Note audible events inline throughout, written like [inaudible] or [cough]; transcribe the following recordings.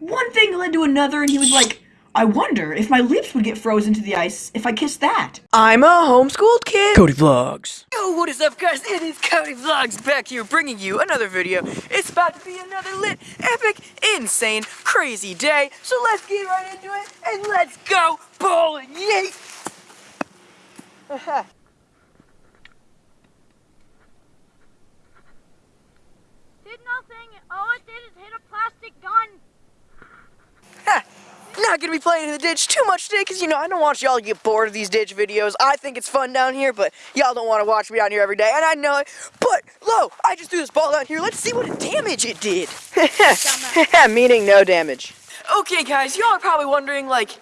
One thing led to another, and he was like, I wonder if my lips would get frozen to the ice if I kissed that. I'm a homeschooled kid. Cody Vlogs. Yo, what is up guys? It is Cody Vlogs back here bringing you another video. It's about to be another lit, epic, insane, crazy day. So let's get right into it and let's go bowling. Yay! [laughs] Did nothing. All it did is hit a plastic gun. Ha! Not gonna be playing in the ditch too much today because you know I don't want y'all to get bored of these ditch videos. I think it's fun down here, but y'all don't want to watch me down here every day, and I know it. But lo, I just threw this ball down here. Let's see what damage it did. [laughs] [laughs] Meaning no damage. Okay, guys, y'all are probably wondering like,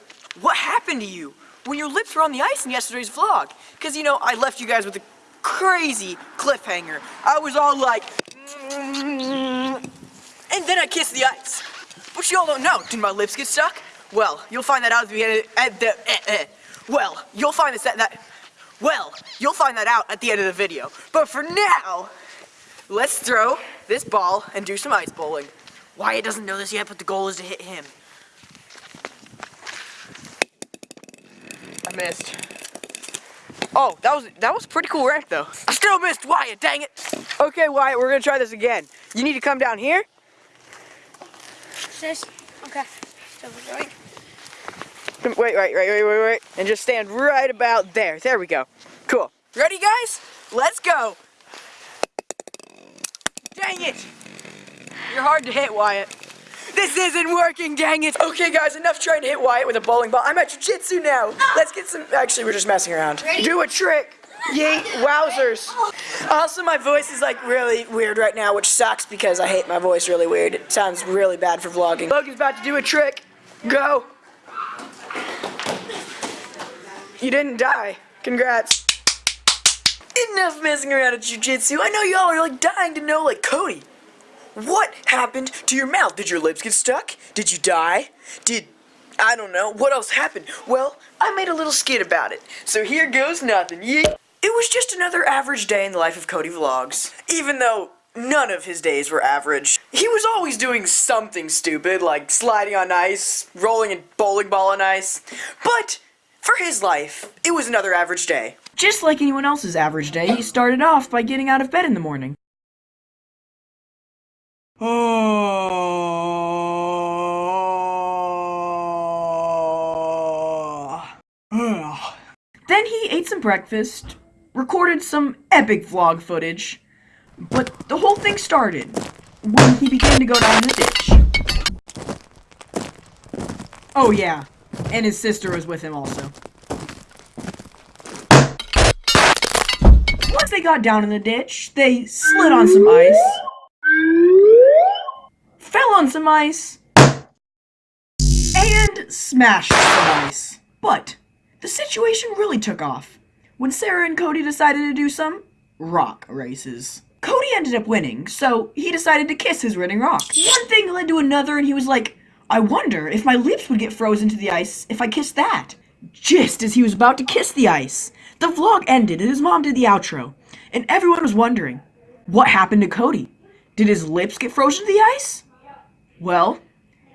what happened to you when your lips were on the ice in yesterday's vlog? Because you know I left you guys with a crazy cliffhanger. I was all like, mm. and then I kissed the ice. But y'all don't know. Did my lips get stuck? Well, you'll find that out at the end. Of, at the eh, eh. well, you'll find this that, that. Well, you'll find that out at the end of the video. But for now, let's throw this ball and do some ice bowling. Wyatt doesn't know this yet, but the goal is to hit him. I missed. Oh, that was that was pretty cool rank though. I still missed Wyatt, dang it. Okay, Wyatt, we're gonna try this again. You need to come down here. Okay. So we're going. Wait, wait, wait, wait, wait, wait. And just stand right about there. There we go. Cool. Ready, guys? Let's go. Dang it. You're hard to hit, Wyatt. This isn't working, dang it. Okay, guys, enough trying to hit Wyatt with a bowling ball. I'm at jiu-jitsu now. Let's get some, actually, we're just messing around. Do a trick. Yeet, wowzers. Also, my voice is like really weird right now, which sucks because I hate my voice really weird. It sounds really bad for vlogging. Logan's about to do a trick. Go. You didn't die. Congrats. Enough messing around at jujitsu. I know y'all are like dying to know, like Cody. What happened to your mouth? Did your lips get stuck? Did you die? Did I don't know. What else happened? Well, I made a little skit about it. So here goes nothing. It was just another average day in the life of Cody Vlogs. Even though none of his days were average. He was always doing something stupid, like sliding on ice, rolling a bowling ball on ice. But for his life, it was another average day. Just like anyone else's average day, he started off by getting out of bed in the morning. [sighs] Then he ate some breakfast, recorded some epic vlog footage, but the whole thing started when he began to go down the ditch. Oh yeah, and his sister was with him also. Once they got down in the ditch, they slid on some ice, fell on some ice, and smashed some ice. But the situation really took off when Sarah and Cody decided to do some rock races. Cody ended up winning, so he decided to kiss his winning rock. One thing led to another, and he was like, I wonder if my lips would get frozen to the ice if I kissed that. Just as he was about to kiss the ice, the vlog ended and his mom did the outro, and everyone was wondering, what happened to Cody? Did his lips get frozen to the ice? Well,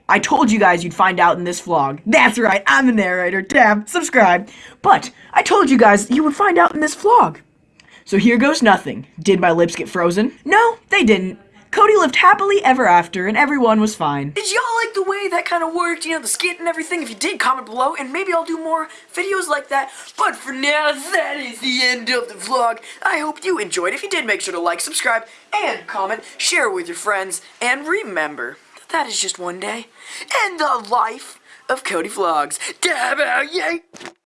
I told you guys you'd find out in this vlog. That's right, I'm the narrator. Tab, subscribe. But I told you guys you would find out in this vlog. So here goes nothing. Did my lips get frozen? No, they didn't. Cody lived happily ever after, and everyone was fine. Did y'all like the way that kind of worked? You know, the skit and everything? If you did, comment below, and maybe I'll do more videos like that. But for now, that is the end of the vlog. I hope you enjoyed. If you did, make sure to like, subscribe, and comment. Share with your friends. And remember, that that is just one day. And the life of Cody Vlogs. Dab out, yay!